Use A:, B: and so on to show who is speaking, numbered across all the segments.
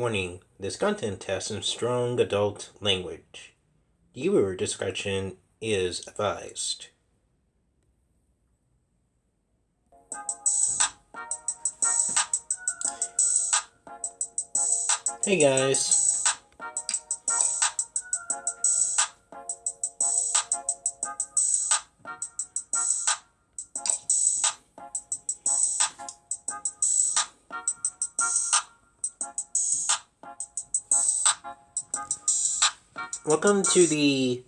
A: Warning, this content has some strong adult language. Viewer discretion is advised. Hey guys. Welcome to the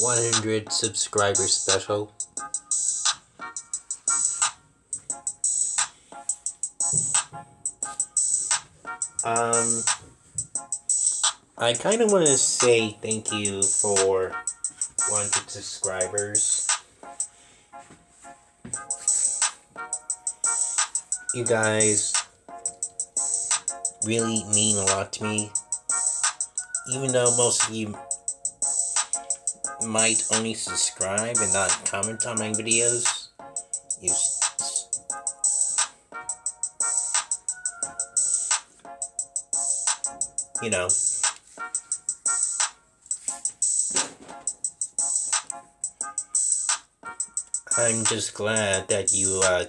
A: 100 subscriber special. Um, I kind of want to say thank you for 100 subscribers. You guys really mean a lot to me. Even though most of you might only subscribe and not comment on my videos, you you know. I'm just glad that you, uh,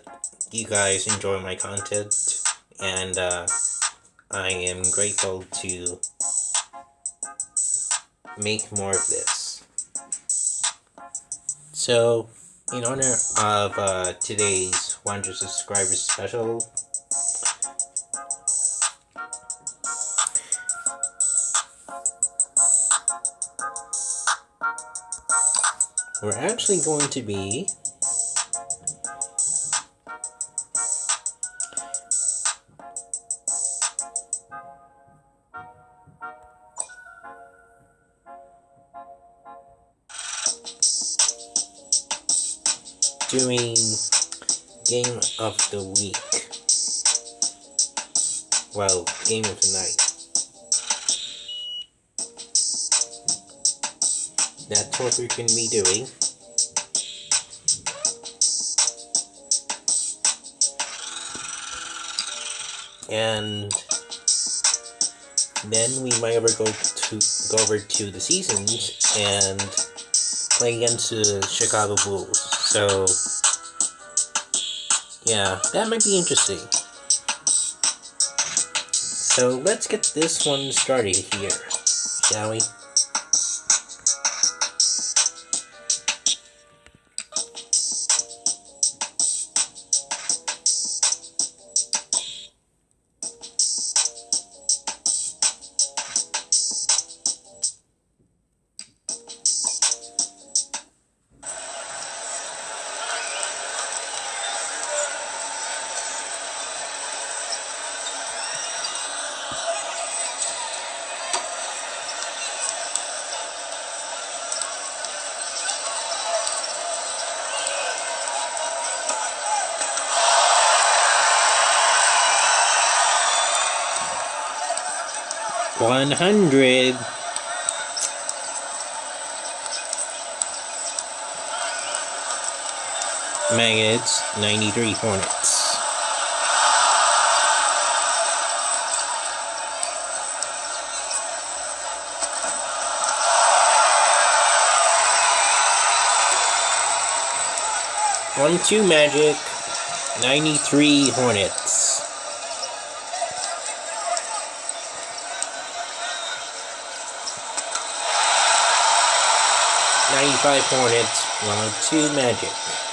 A: you guys enjoy my content, and, uh, I am grateful to make more of this. So, in honor of, uh, today's 100 subscribers special, we're actually going to be the week. Well, game of the night. That's what we're going to be doing. Eh? And then we might ever go to go over to the seasons and play against the Chicago Bulls. So yeah, that might be interesting. So let's get this one started here, shall we? Hundred. Maggots, 93 Hornets. One two Magic, 93 Hornets. Ninety-five Hornets, one oh two Magic.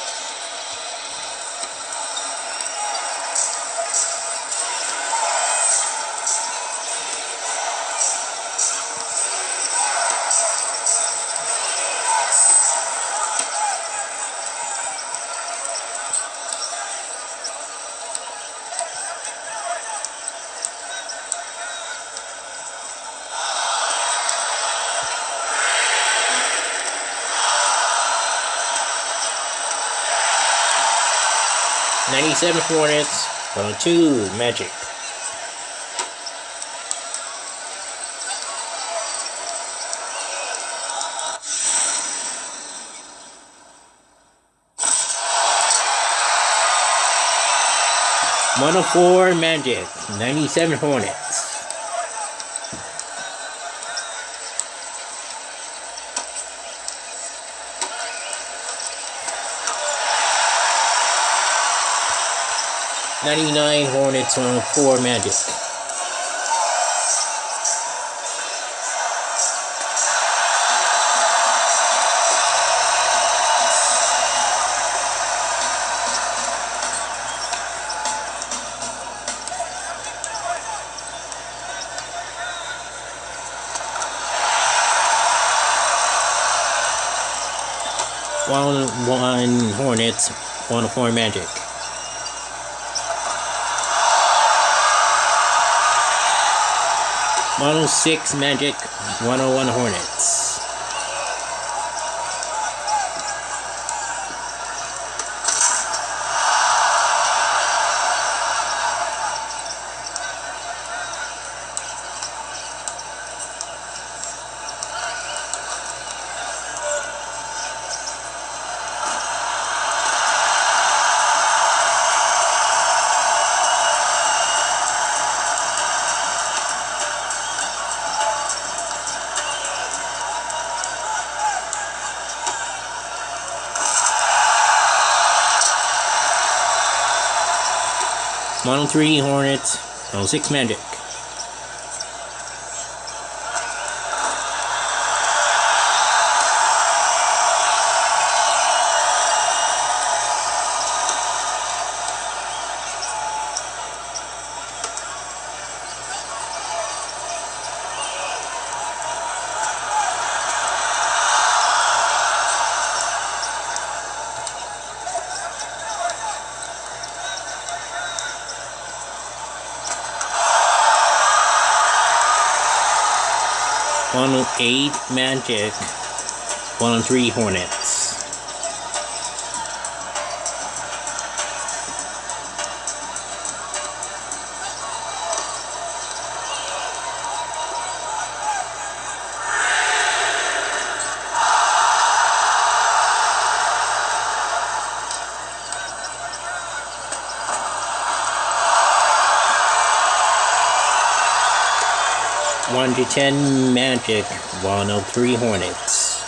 A: Ninety-seven Hornets, one oh two Magic. One oh four Magic, ninety-seven Hornets. 99 Hornets on 4 Magic. One one Hornets, one four Magic. One oh six Magic, one oh one Hornets. Oh three Hornets, one oh six Magic. 8 Magic one three Hornet. 110 Magic 103 Hornets.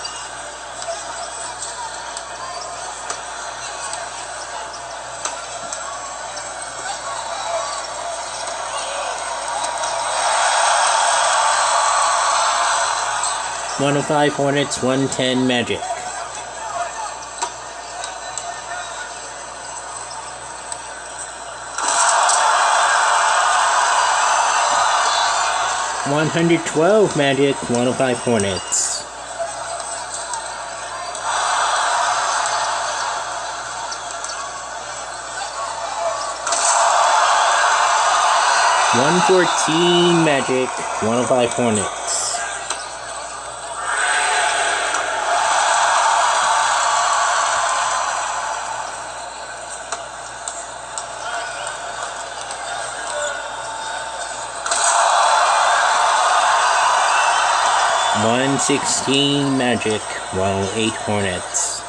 A: One oh five Hornets, one ten Magic. One hundred twelve Magic, one oh five Hornets. One fourteen Magic, one oh five Hornets. One sixteen Magic, one oh eight Hornets.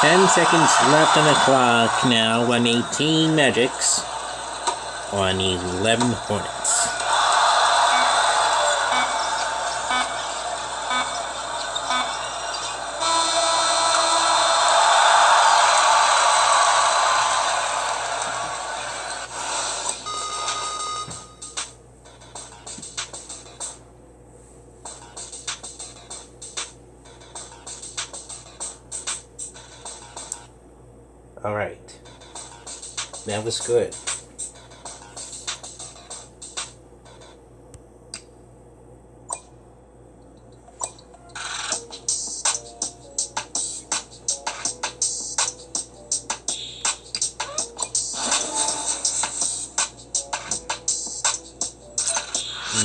A: Ten seconds left on the clock now. One eighteen Magics. on 11 Hornets. Was good.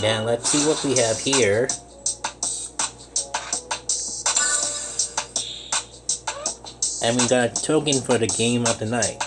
A: Now let's see what we have here. And we got a token for the game of the night.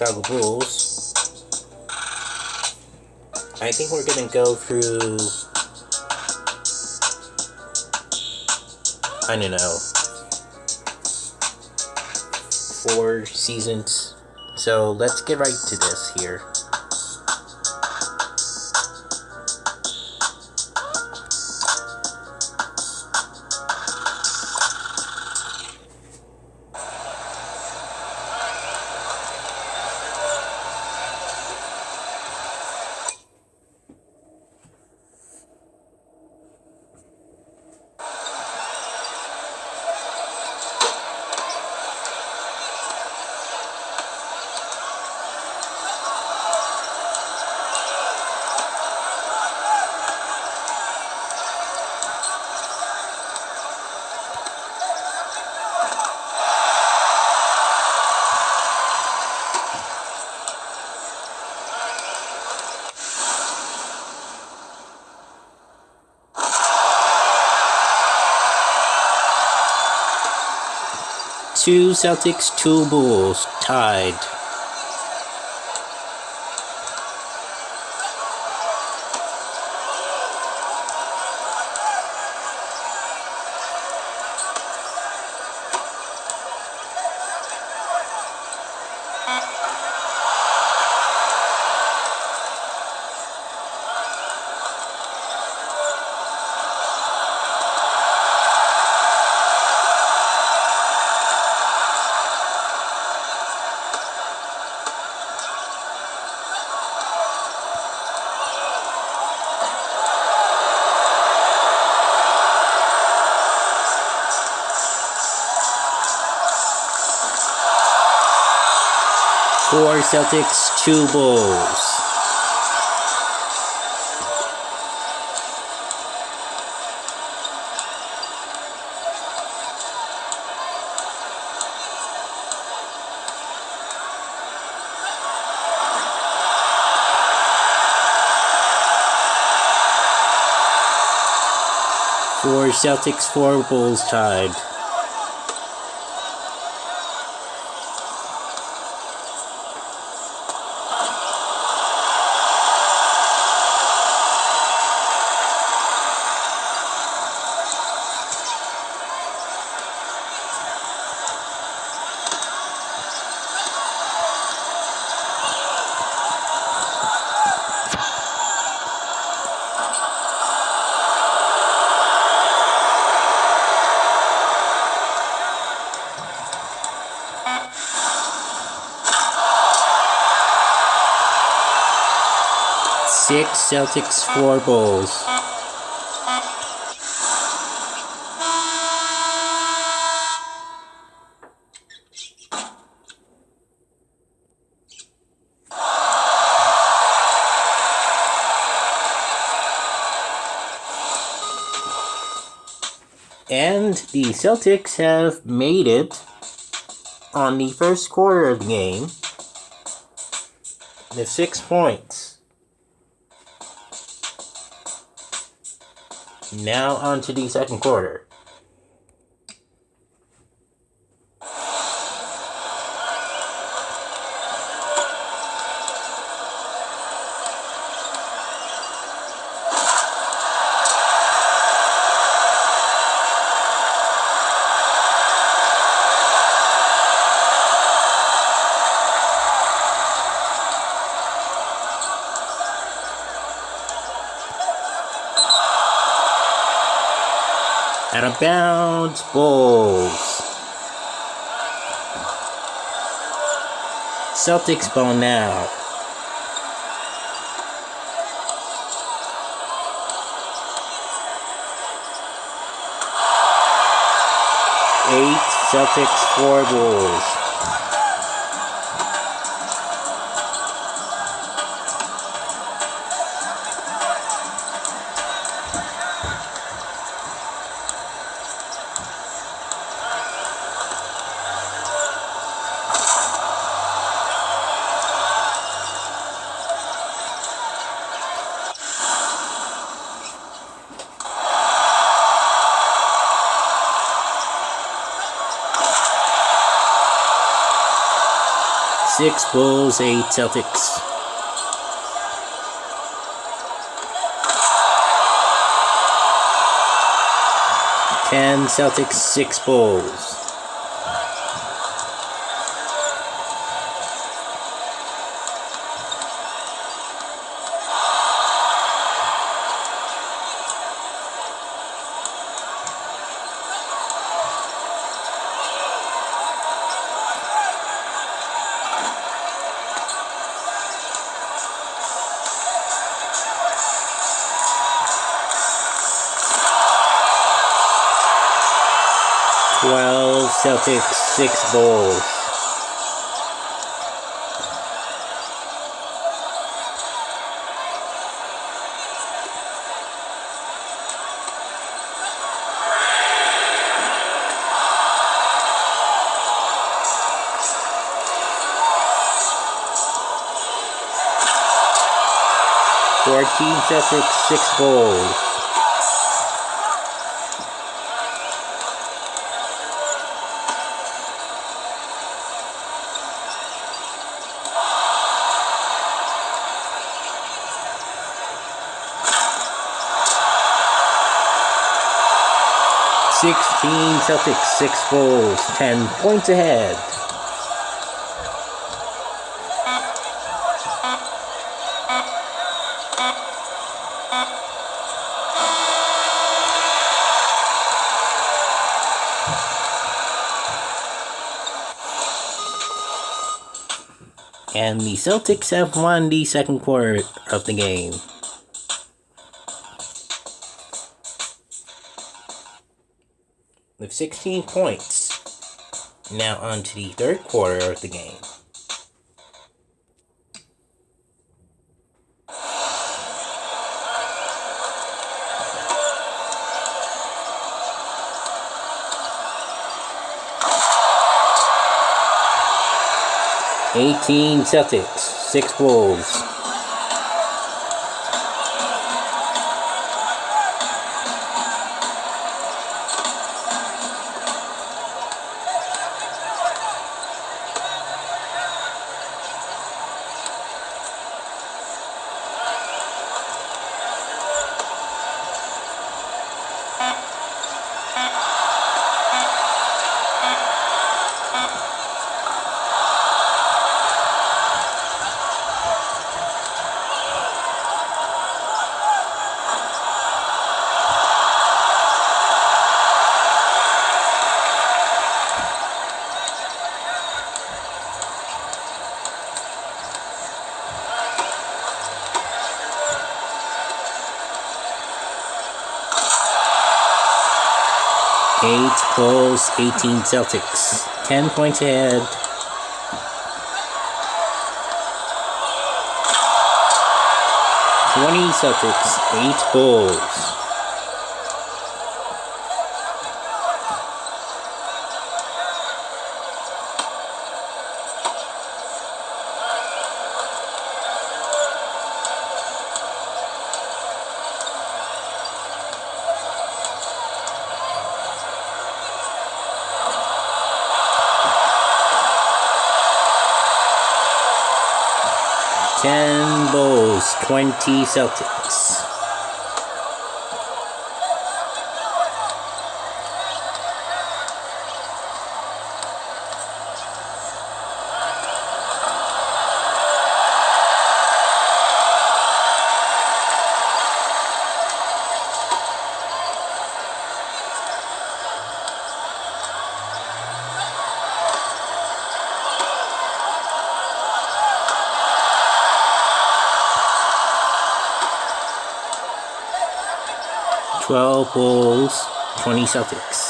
A: Chicago Bulls. I think we're gonna go through. I don't know. Four seasons. So let's get right to this here. Two Celtics, two Bulls, tied. Celtics, two Bulls. Four Celtics, four Bulls tied. Six Celtics, four balls. And the Celtics have made it on the first quarter of the game The six points. Now on to the second quarter. Out of bounds, Bulls. Celtics ball now. Eight Celtics, four Bulls. Six Bulls, eight Celtics. Ten Celtics, six Bulls. Celtics, six Bulls. Fourteen Celtics, six Bulls. Sixteen Celtics, six Bulls, ten points ahead. And the Celtics have won the second quarter of the game. 16 points. Now on to the third quarter of the game. Eighteen Celtics, six Bulls. Bulls, 18 Celtics. 10 points ahead. Twenty Celtics, eight Bulls. 20 Celtics. Twelve Bulls, 20 Celtics.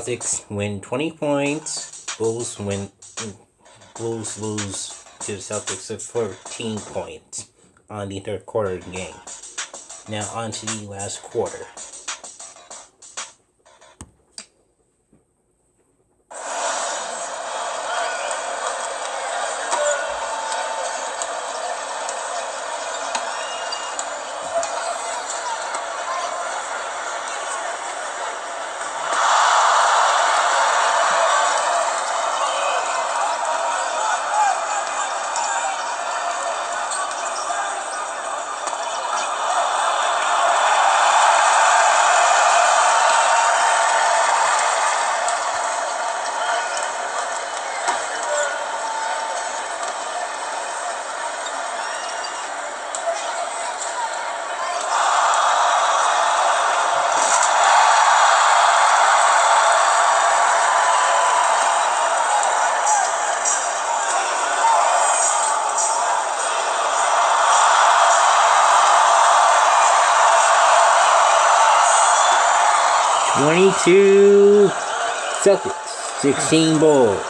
A: Celtics win 20 points. Bulls win Bulls lose to the Celtics of 14 points on the third quarter game. Now on to the last quarter. Twenty-two Celtics, sixteen Bulls.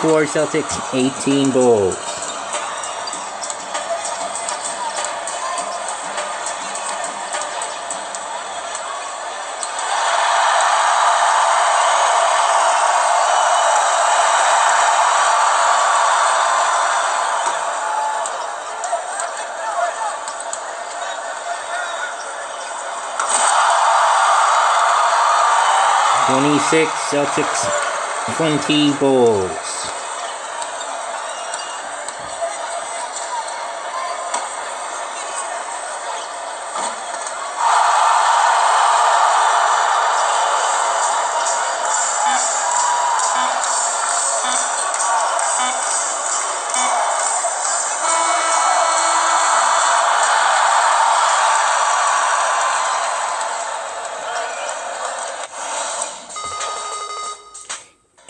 A: Twenty-four Celtics, eighteen Bulls. Twenty-six Celtics, twenty Bulls.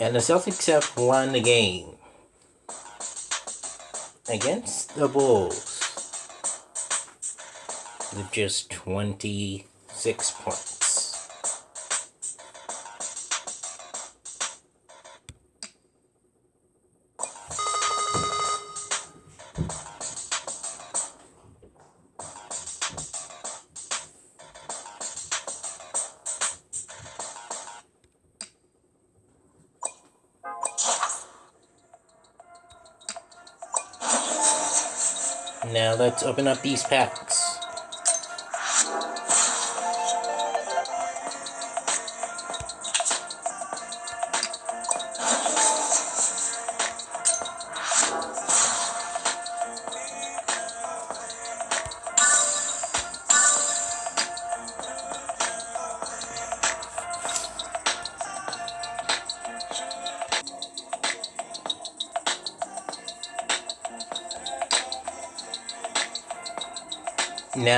A: And the Celtics have won the game against the Bulls with just 26 points. Open up these packs.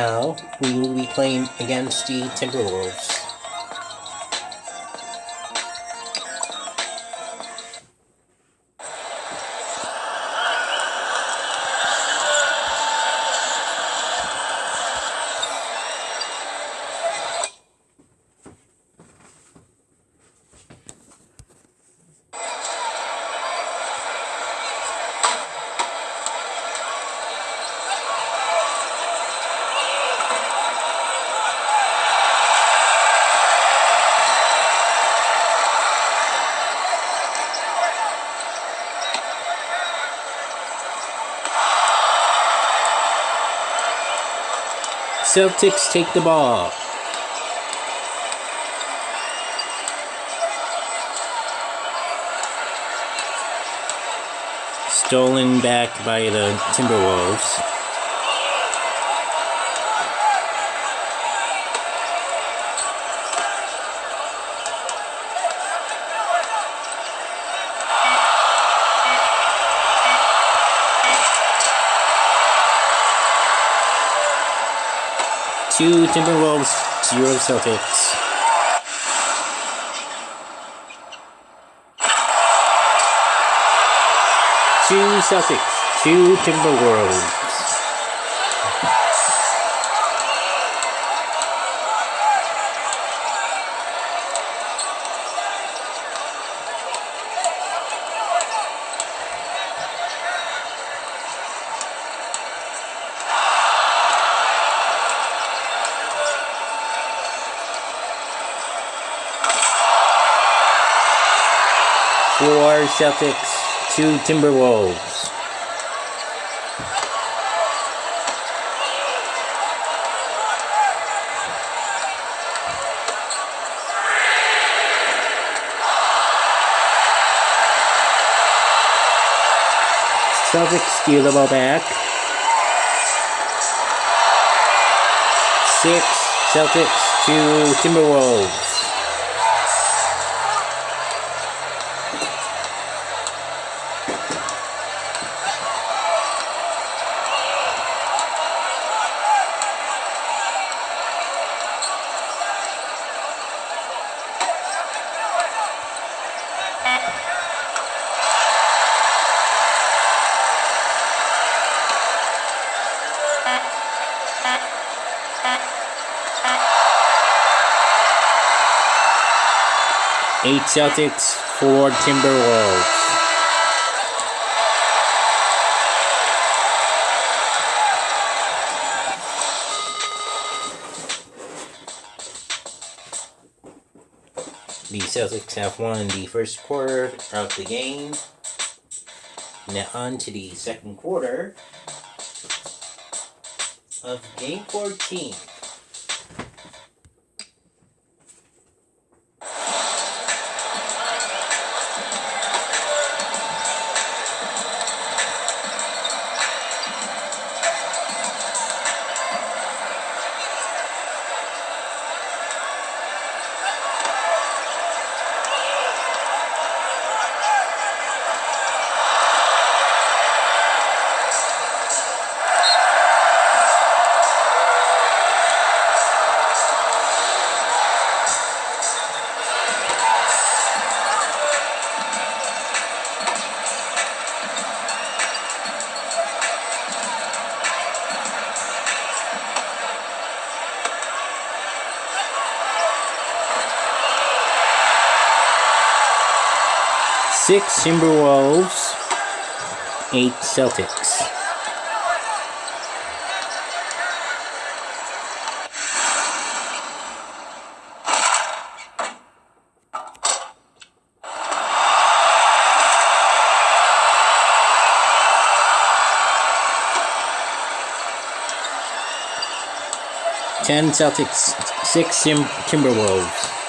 A: Now we will be playing against the Timberwolves. Celtics take the ball. Stolen back by the Timberwolves. Two Timberwolves, zero Celtics. Two Celtics, two Timberwolves. Celtics, two Timberwolves. Celtics steal the ball back. Six Celtics, two Timberwolves. Celtics, four Timberwolves. The Celtics have won the first quarter of the game. Now on to the second quarter of game 14. Six Timberwolves, eight Celtics. Ten Celtics, six Tim- Timberwolves.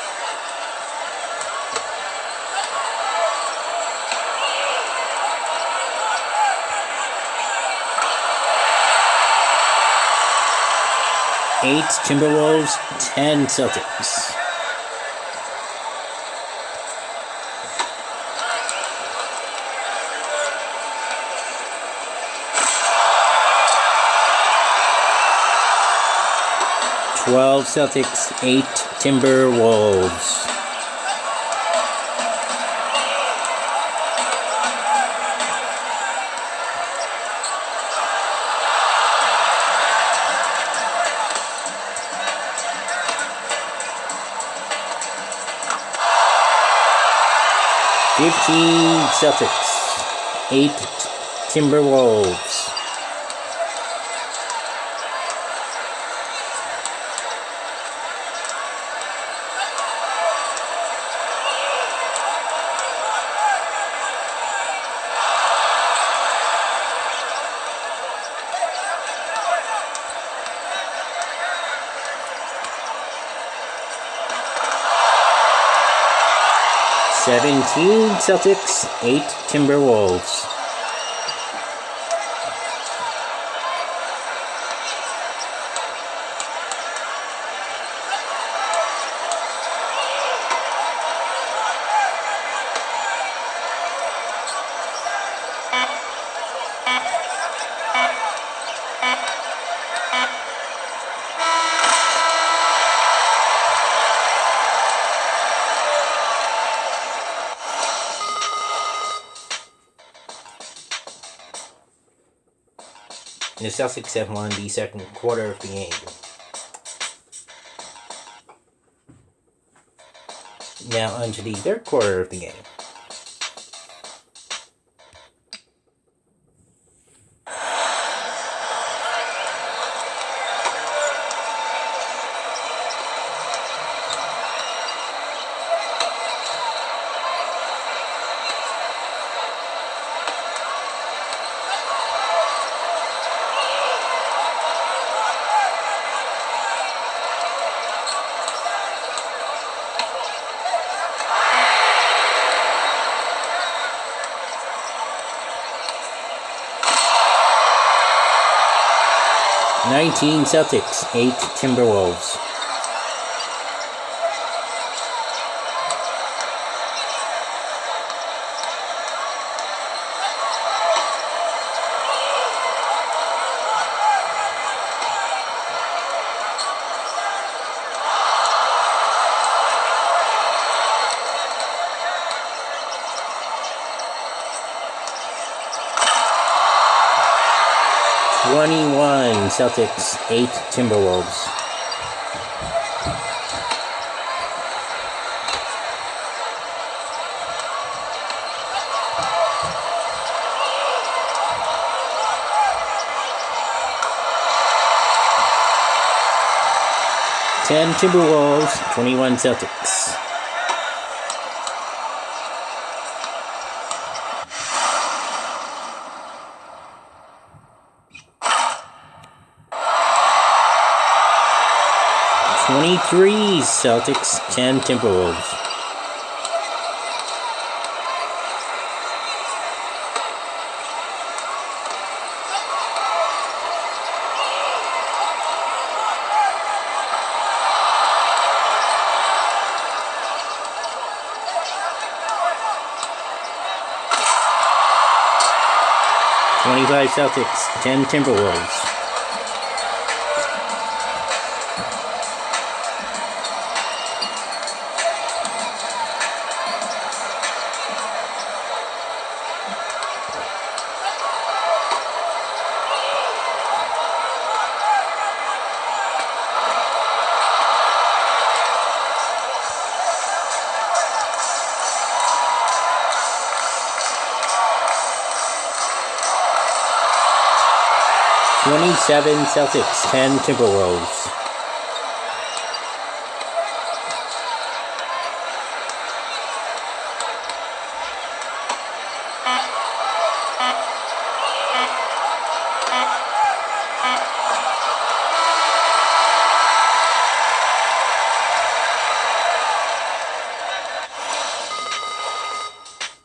A: Eight Timberwolves, ten Celtics. Twelve Celtics, eight Timberwolves. Fifteen Celtics, eight Timberwolves. Seventeen Celtics, eight Timberwolves. Celtics have won the second quarter of the game. Now on to the third quarter of the game. Nineteen Celtics, eight Timberwolves. Twenty-one Celtics, eight Timberwolves. Ten Timberwolves, twenty-one Celtics. Twenty-three Celtics, ten Timberwolves. Twenty-five Celtics, ten Timberwolves. Twenty-seven Celtics, ten Timberwolves.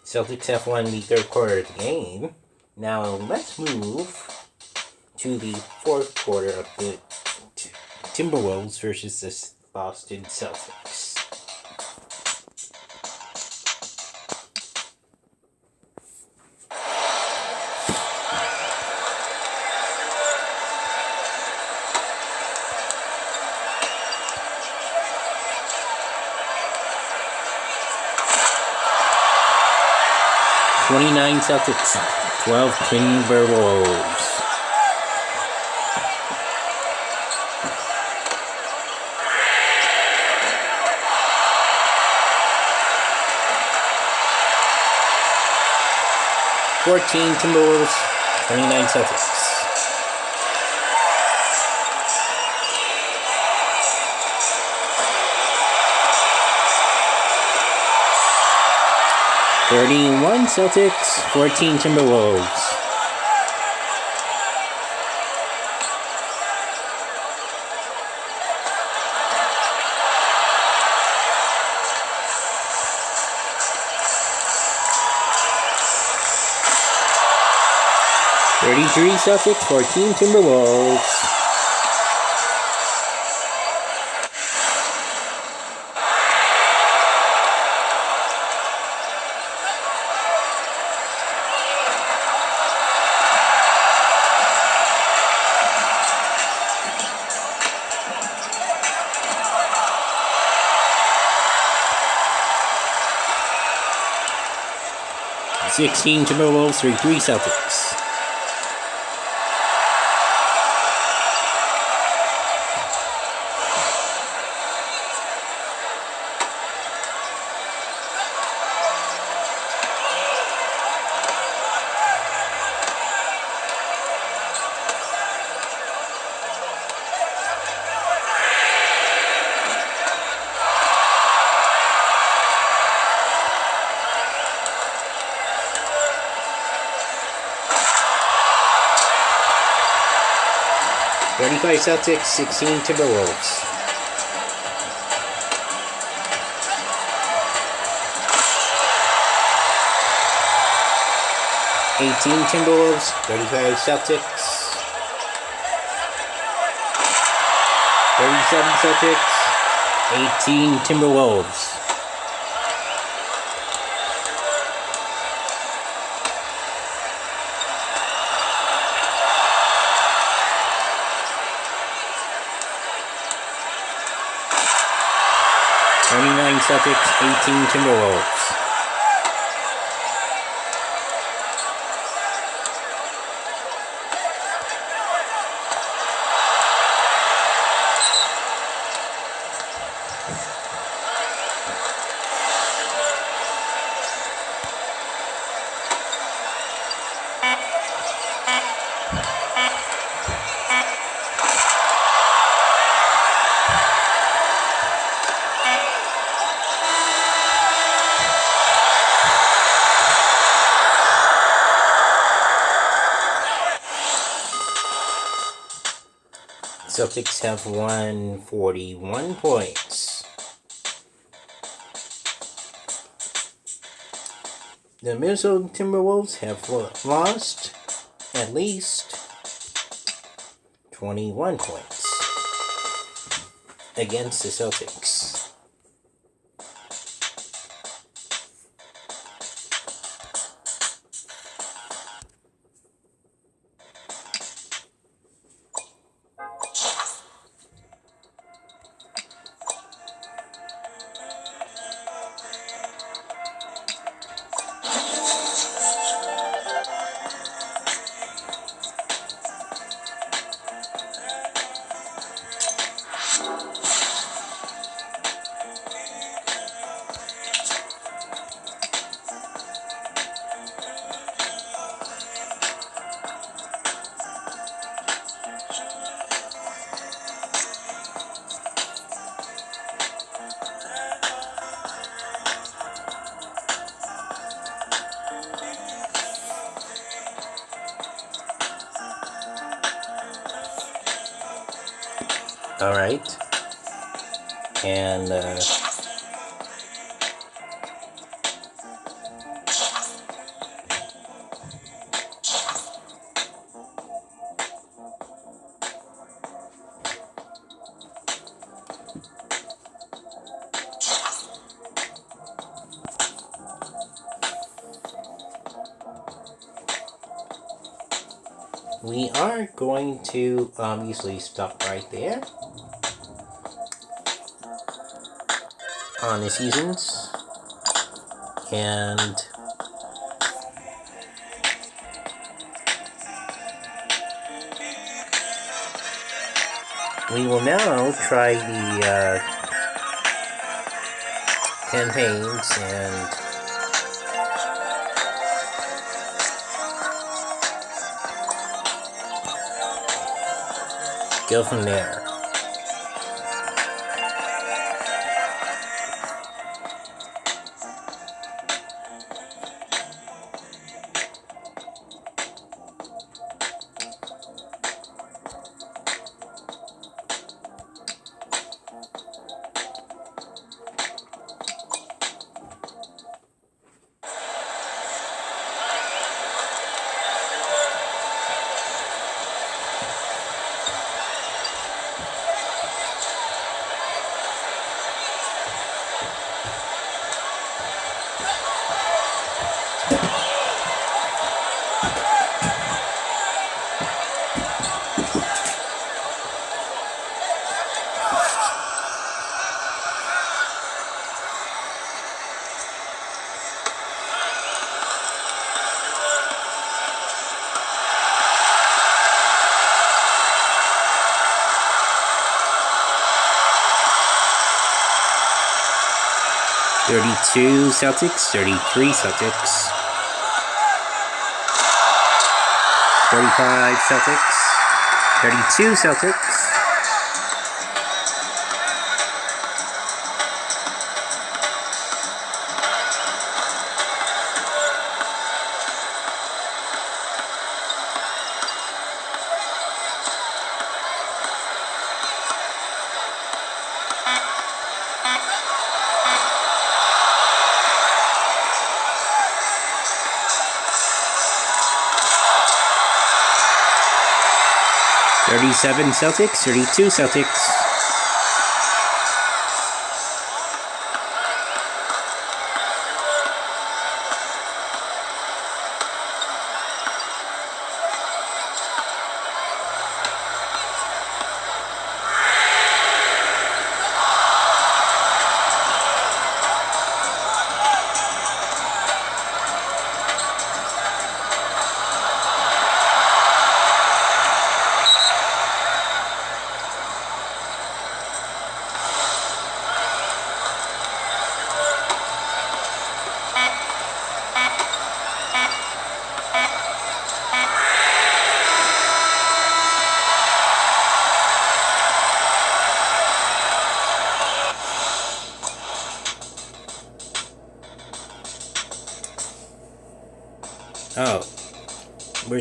A: Celtics have won the third quarter of the game. Now let's move to the fourth quarter of the Timberwolves versus the Boston Celtics. Twenty-nine Celtics, twelve Timberwolves. Fourteen Timberwolves, twenty-nine Celtics. Thirty-one Celtics, fourteen Timberwolves. Thirty-three Celtics, fourteen Timberwolves. Sixteen Timberwolves, three-three Celtics. Thirty-five Celtics, sixteen Timberwolves. Eighteen Timberwolves, thirty-five Celtics. Thirty-seven Celtics, eighteen Timberwolves. Twenty-nine Celtics, eighteen Timberwolves. Celtics have won 41 points. The Minnesota Timberwolves have lost at least 21 points against the Celtics. We are going to obviously stop right there on the seasons. And we will now try the uh, campaigns and go from there. Celtics, 33 Celtics. 35 Celtics, 32 Celtics. Thirty-seven Celtics, thirty-two Celtics.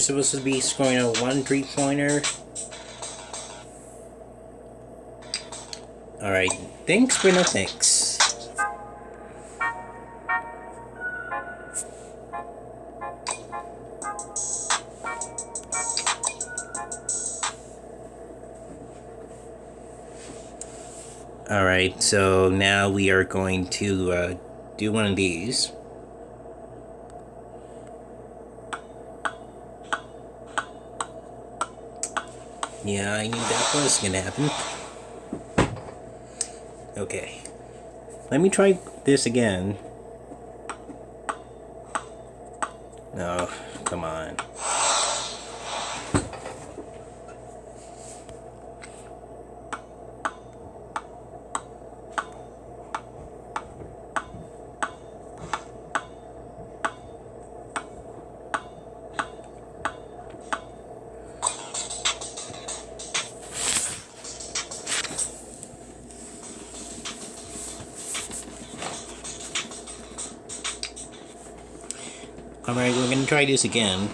A: Supposed to be scoring a one three-pointer. Alright. Thanks, but no thanks. Alright, so now we are going to uh, do one of these. Yeah, I knew that was gonna happen. Okay. Let me try this again. Try this again.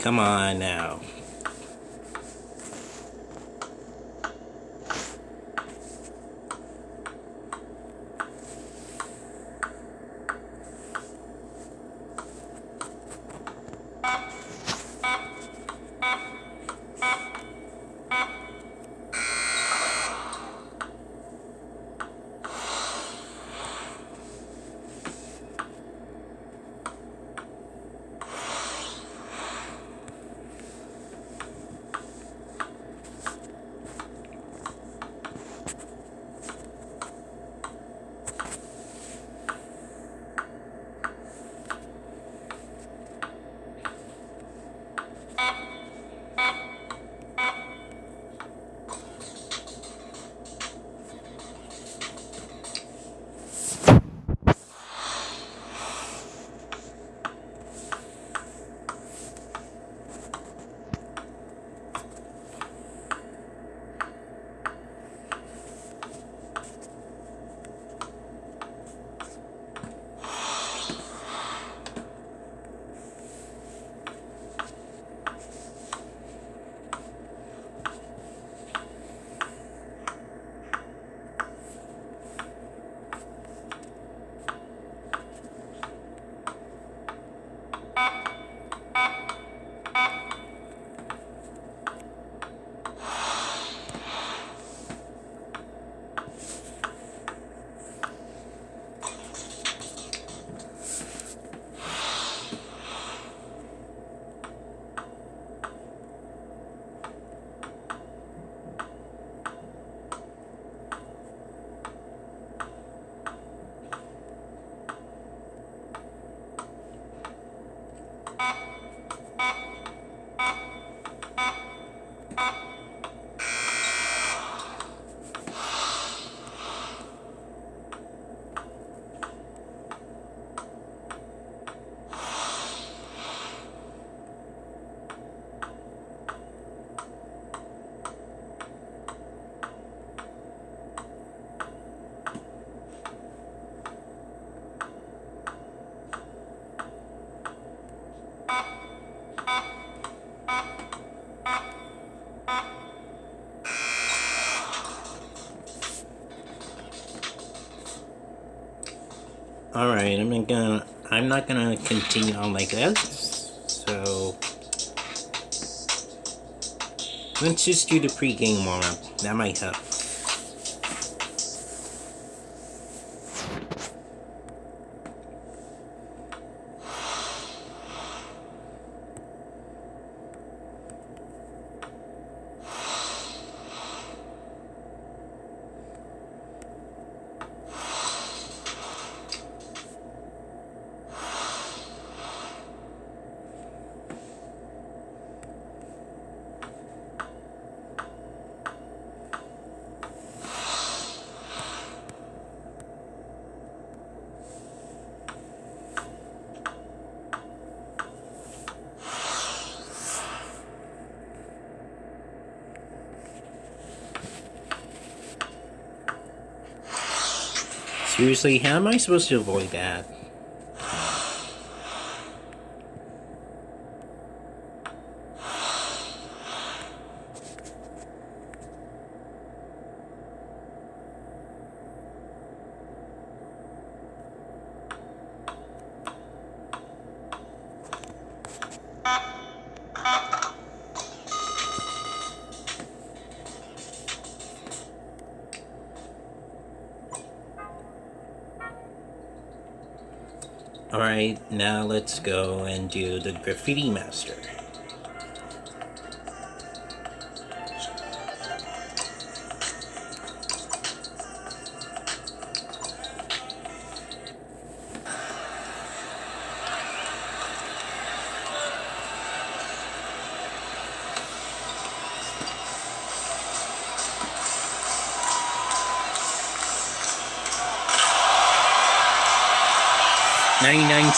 A: Come on now. Thank you. I'm gonna I'm not gonna continue on like this. So let's just do the pre-game warm-up. That might help. Seriously, how am I supposed to avoid that? Alright, now let's go and do the Graffiti Master.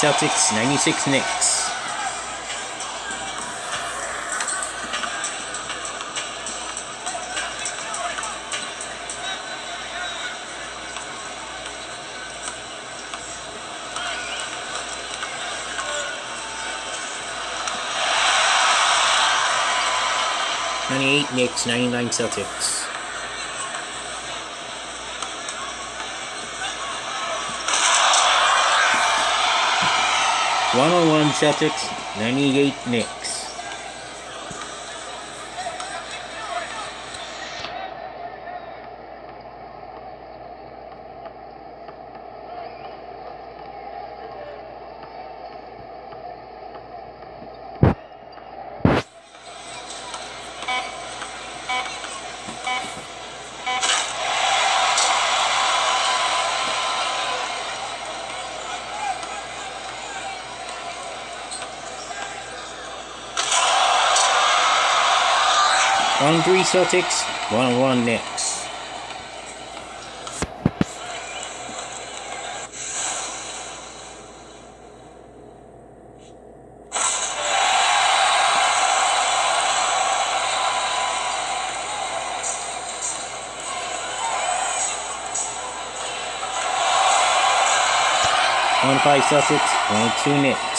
A: Celtics, ninety-six Knicks. Ninety-eight Knicks, ninety-nine Celtics. 101 Celtics, 98 Nick. 1 3 Celtics, 1 1 Knicks. One five Celtics, one two Knicks.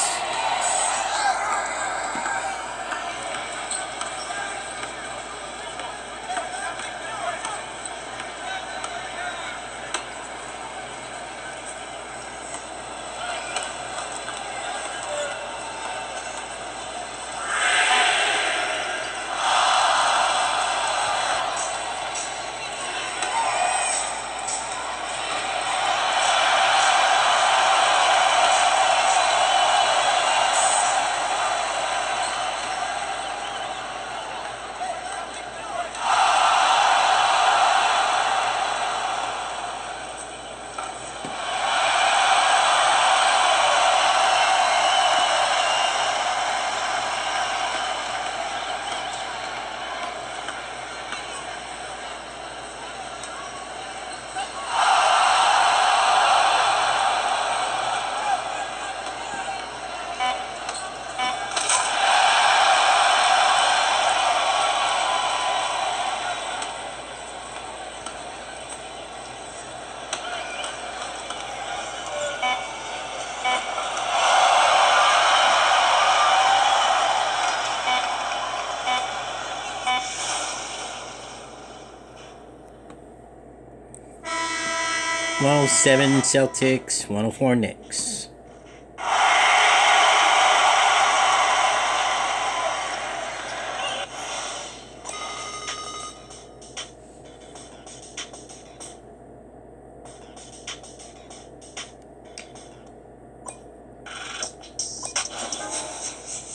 A: 107 Celtics, 104 Knicks.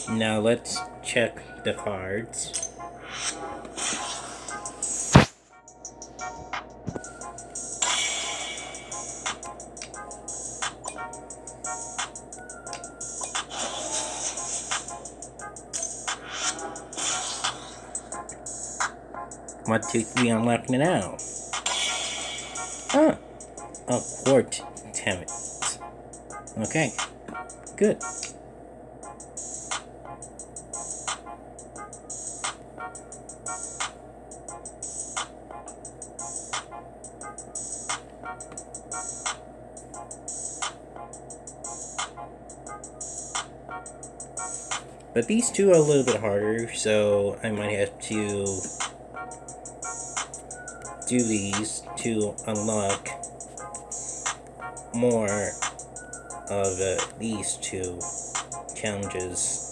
A: Now let's check the cards. What do we unlock now? Ah, a quart tammet. Okay, good. But these two are a little bit harder, so I might have to do these to unlock more of uh, these two challenges.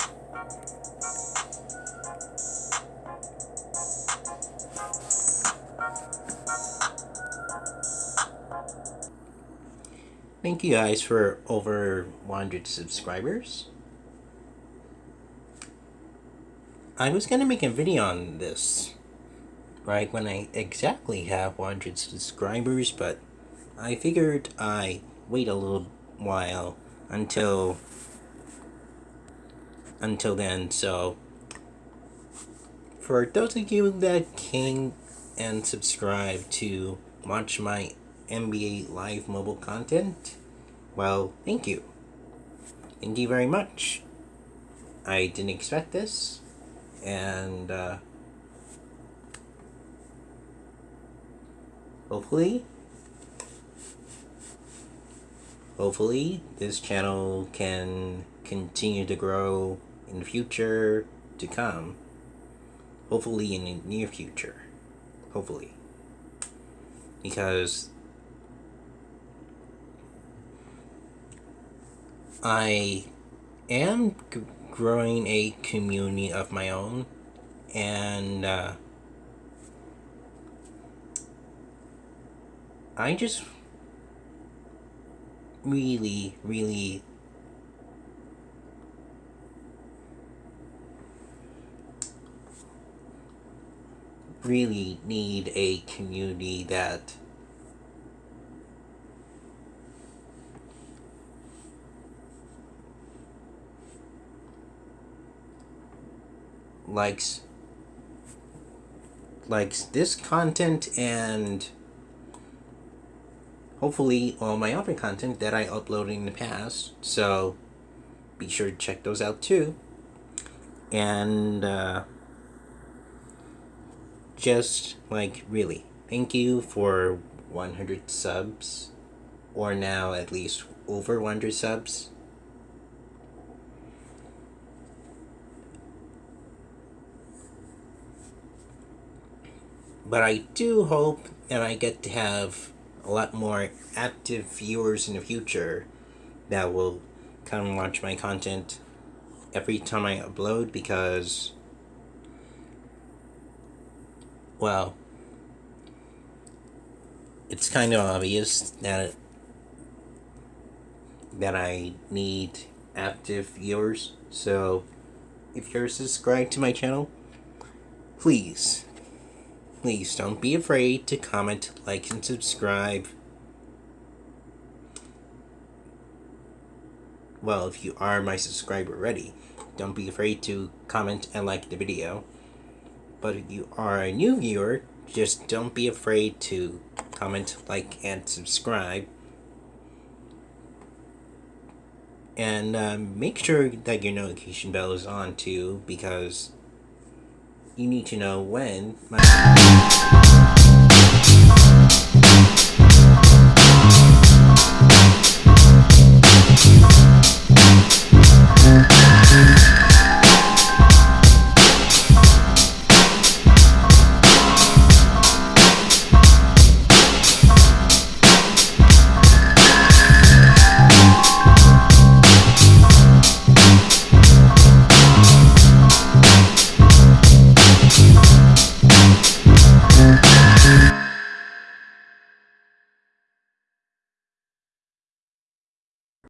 A: Thank you guys for over 100 subscribers. I was gonna make a video on this, right, when I exactly have 100 subscribers, but I figured I wait a little while until until then, so for those of you that came and subscribed to watch my NBA Live mobile content, well, thank you. Thank you very much. I didn't expect this and uh, hopefully. Hopefully this channel can continue to grow in the future to come. Hopefully in the near future. Hopefully. Because I am growing a community of my own and uh, I just really, really really need a community that likes likes this content and hopefully all my other content that I uploaded in the past. So be sure to check those out too. And uh, just like really, thank you for 100 subs, or now at least over 100 subs. But I do hope that I get to have a lot more active viewers in the future that will come and watch my content every time I upload because, well, it's kind of obvious that that I need active viewers. So, if you're subscribed to my channel, please Please don't be afraid to comment, like, and subscribe. Well, if you are my subscriber already, don't be afraid to comment and like the video. But if you are a new viewer, just don't be afraid to comment, like, and subscribe. And um, make sure that your notification bell is on too, because you need to know when my Thank you.